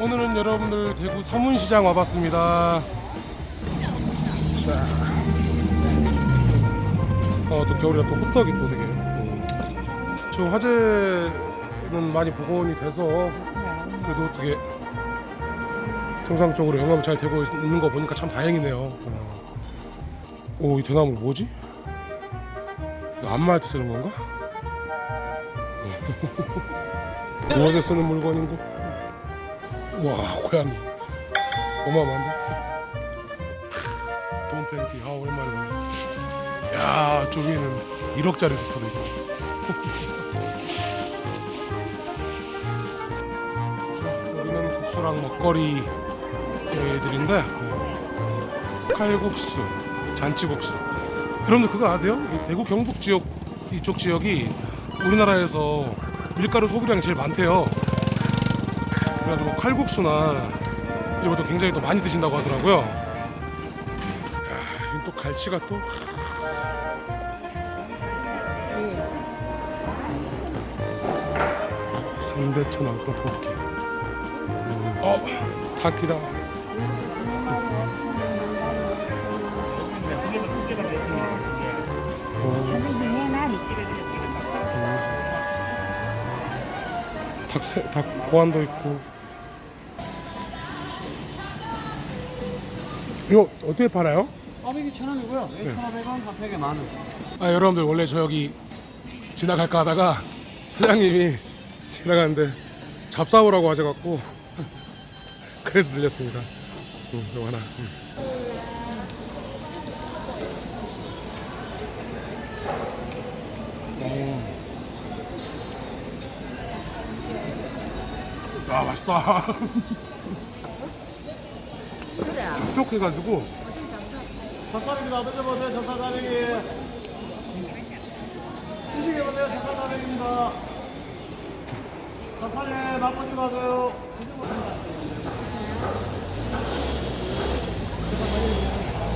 오늘은 여러분들 대구 서문시장 와봤습니다. 자. 어, 또 겨울이라 또 호떡이 또 되게. 음. 지금 화재는 많이 복원이 돼서 그래도 되게 정상적으로 영업이 잘 되고 있는 거 보니까 참 다행이네요. 어. 오, 이 대나무 뭐지? 때 쓰는 건가? 무엇에 쓰는 물건인고? 와 고양이. 어마어마한데? 돈 팬티 아 오랜만에 보네. 야 저기는 1억짜리 소파도 있고 자, 여기는 국수랑 먹거리 애들인데 어, 칼국수 잔치국수. 여러분들 그거 아세요? 이 대구 경북 지역 이쪽 지역이 우리나라에서 밀가루 소비량이 제일 많대요 그래가지고 칼국수나 이것도 굉장히 또 많이 드신다고 하더라고요. 야, 또 갈치가 또. 삼대천 왕떡볶이. 음, 어, 타키다. 닭새, 닭 고안도 있고. 이거 어떻게 팔아요? 꽈배기 천 원이고요. 네. 1,500원, 한 팩에 만 원. 아 여러분들 원래 저 여기 지나갈까 하다가 사장님이 지나가는데 잡사오라고 하셔갖고 그래서 들렸습니다. 응, 이거 하나. 응. 오. 아 맛있다. 촉촉해가지고 젓갈입니다. 드셔보세요. 젓갈 가베기. 드시게 보세요. 젓갈 가베기입니다. 젓갈에 맛보지 마세요.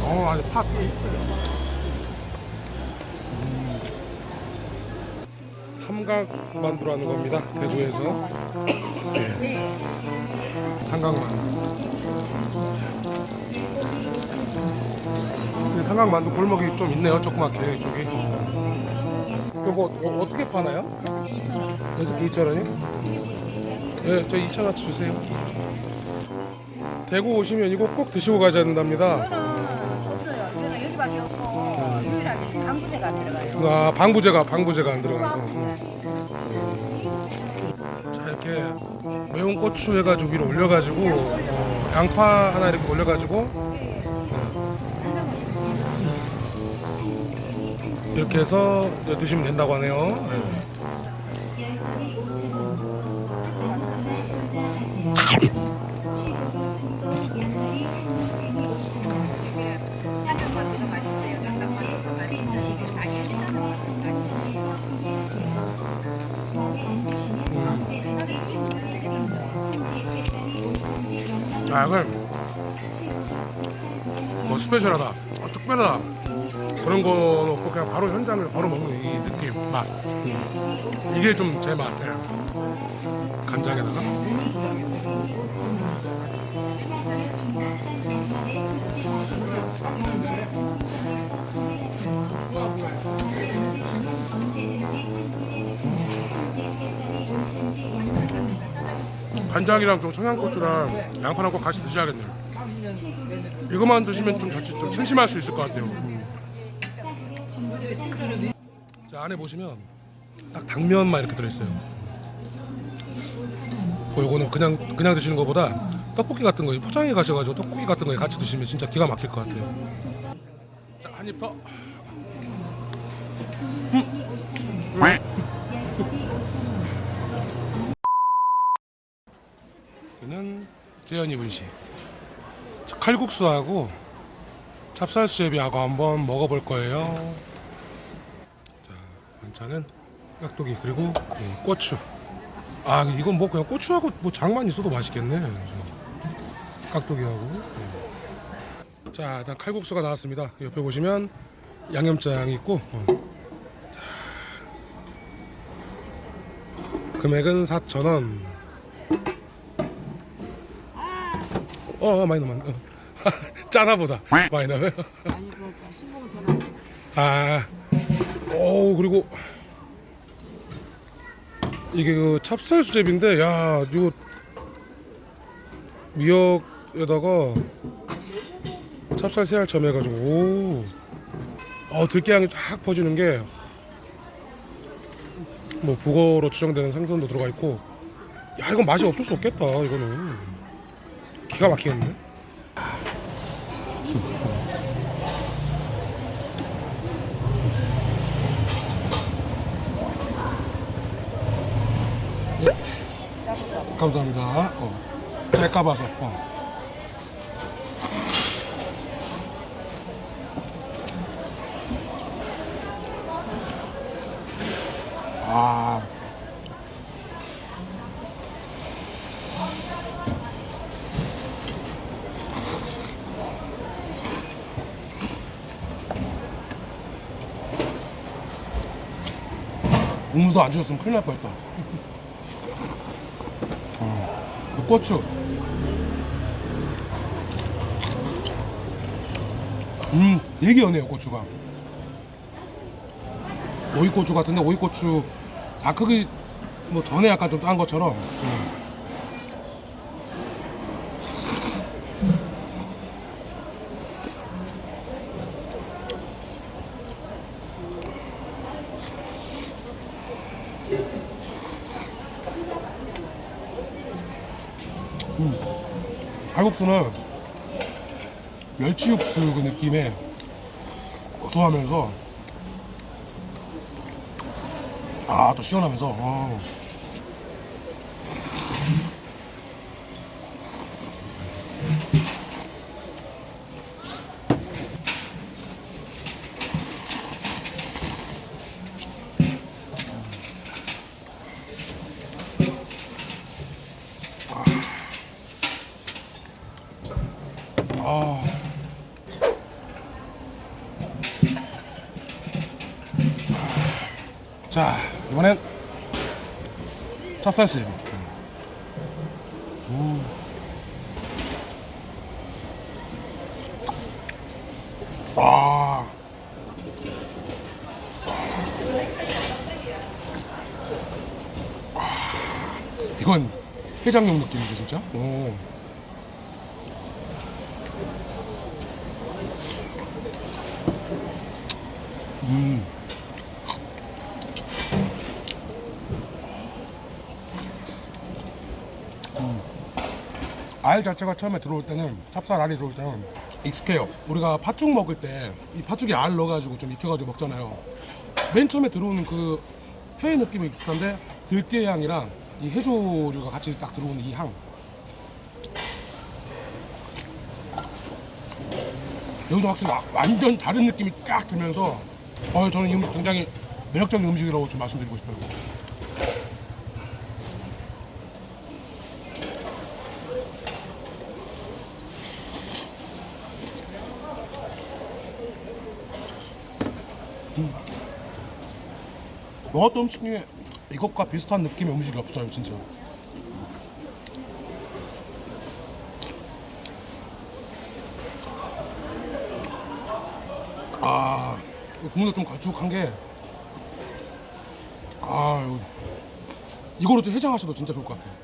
어, 아니 팥. 삼각 만두라는 겁니다. 대구에서. 네. 삼각 만두. 이 삼각 만두 골목이 좀 있네요. 조그맣게 이쪽이. 이거 뭐 어, 어떻게 파나요? 그래서 2,000원이요? 네, 저 2,000원치 주세요. 대구 오시면 이거 꼭 드시고 가셔야 된답니다. 저는 여기밖에 없고 유일하게 방부제가 안 들어가요. 아 방부제가 방부제가 안 들어가고 자 이렇게 매운 고추 해가지고 위로 올려가지고 어, 양파 하나 이렇게 올려가지고 어, 이렇게 해서 드시면 된다고 하네요. 네. 아 이걸 뭐 스페셜하다 어, 특별하다 그런 거 놓고 그냥 바로 현장에서 바로 먹는 이 느낌 맛 이게 좀 제 맛. 예. 간장에다가 간장이랑 좀 청양고추랑 양파랑 꼭 같이 드셔야겠네요. 이것만 드시면 좀 같이 좀 심심할 수 있을 것 같아요. 음. 자 안에 보시면 딱 당면만 이렇게 들어있어요. 그 요거는 그냥 그냥 드시는 것보다 떡볶이 같은 거 포장해 가셔가지고 떡볶이 같은 거에 같이 드시면 진짜 기가 막힐 것 같아요. 자 한입 더. 여기 는 재현이 분식. 자, 칼국수하고 찹쌀수제비하고 한번 먹어볼 거예요. 자 반찬은 깍두기 그리고 예, 고추. 아 이건 뭐 그냥 고추하고 뭐 장만 있어도 맛있겠네. 깍두기하고. 예. 자 일단 칼국수가 나왔습니다. 옆에 보시면 양념장이 있고 어. 자, 금액은 4,000원 어, 어 많이 넣으면 어. 짜나보다 많이 넣으면 아니 그 신봉은 더 나. 아, 오 그리고 이게 그 찹쌀 수제비인데 야 이거 미역에다가 찹쌀 새알 점해가지고 오, 어 들깨향이 쫙 퍼지는 게뭐 북어로 추정되는 생선도 들어가 있고. 야 이건 맛이 없을 수 없겠다 이거는 기가 막히겠네. 감사합니다. 어. 짤까 봐서. 어. 아. 국물도 안 주셨으면 큰일 날 뻔했다. 그 고추. 음, 되게 연해요 고추가. 오이고추 같은데 오이고추 다 크기 뭐 전에 약간 좀 딴 것처럼. 음. 칼국수는 멸치 육수 그 느낌에 고소하면서 아 또 시원하면서 어. 자, 이번엔 찹쌀수제비. 음. 아. 아. 이건 해장용 느낌이죠, 진짜? 오. 음. 알 자체가 처음에 들어올 때는 찹쌀 알이 들어올 때는 익숙해요. 우리가 팥죽 먹을 때 이 팥죽에 알 넣어가지고 좀 익혀가지고 먹잖아요. 맨 처음에 들어오는 그 회의 느낌이 익숙한데 들깨 향이랑 이 해조류가 같이 딱 들어오는 이 향. 여기서 확실히 와- 완전 다른 느낌이 쫙 들면서 어, 저는 이 음식 굉장히 매력적인 음식이라고 좀 말씀드리고 싶어요. 먹었던 음식 중에 이것과 비슷한 느낌의 음식이 없어요, 진짜. 아, 국물도 좀 걸쭉한 게, 아, 이거, 이거로 좀 해장하셔도 진짜 좋을 것 같아요.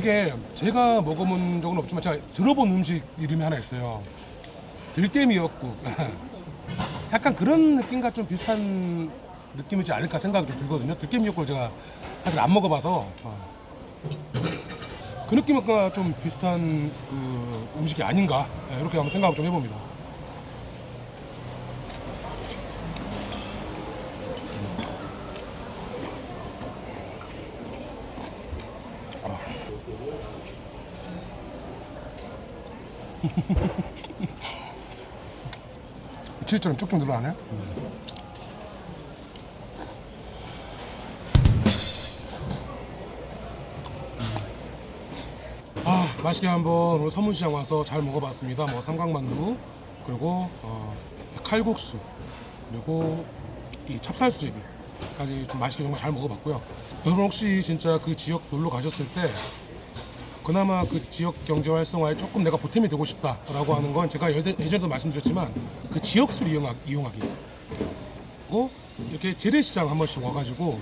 이게 제가 먹어본 적은 없지만 제가 들어본 음식 이름이 하나 있어요. 들깨미역국. 약간 그런 느낌과 좀 비슷한 느낌이지 않을까 생각이 좀 들거든요. 들깨미역국을 제가 사실 안 먹어봐서 어. 그 느낌과 좀 비슷한 그 음식이 아닌가 예, 이렇게 한번 생각을 좀 해봅니다. 묵질처럼 쭉쭉 늘어나네. 아 맛있게 한번 오늘 서문시장 와서 잘 먹어봤습니다. 뭐 삼각만두 그리고 어, 칼국수 그리고 이 찹쌀수제비까지 좀 맛있게 정말 잘 먹어봤고요. 여러분 혹시 진짜 그 지역 놀러 가셨을 때 그나마 그 지역 경제 활성화에 조금 내가 보탬이 되고 싶다라고 하는 건 제가 예전- 예전에도 말씀드렸지만 그 지역수를 이용하, 이용하기 그리고 이렇게 재래시장 한 번씩 와가지고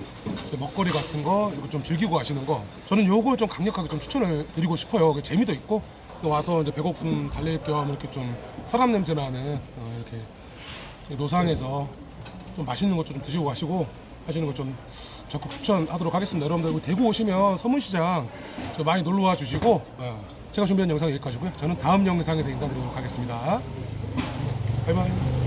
먹거리 같은 거 이거 좀 즐기고 가시는 거 저는 요걸 좀 강력하게 좀 추천을 드리고 싶어요. 그 재미도 있고 또 와서 이제 배고픔 달랠 겸 이렇게 좀 사람 냄새 나는 어, 이렇게 노상에서 좀 맛있는 것 좀 드시고 가시고 하시는 거좀 적극 추천하도록 하겠습니다. 여러분들 대구 오시면 서문시장 저 많이 놀러 와 주시고 어, 제가 준비한 영상 여기까지고요. 저는 다음 영상에서 인사드리도록 하겠습니다. 바이바이.